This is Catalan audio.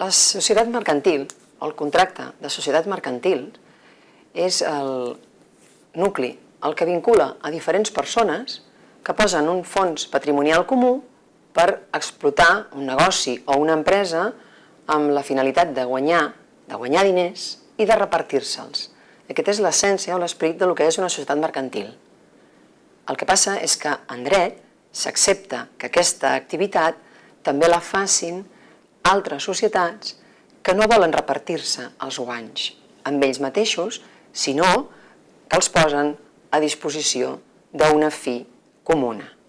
La societat mercantil, el contracte de societat mercantil, és el nucli, el que vincula a diferents persones que posen un fons patrimonial comú per explotar un negoci o una empresa amb la finalitat de guanyar, de guanyar diners i de repartir-se'ls. Aquesta és l'essència o l'esperit del que és una societat mercantil. El que passa és que en dret s'accepta que aquesta activitat també la facin altres societats que no volen repartir-se els guanys amb ells mateixos, sinó que els posen a disposició d'una fi comuna.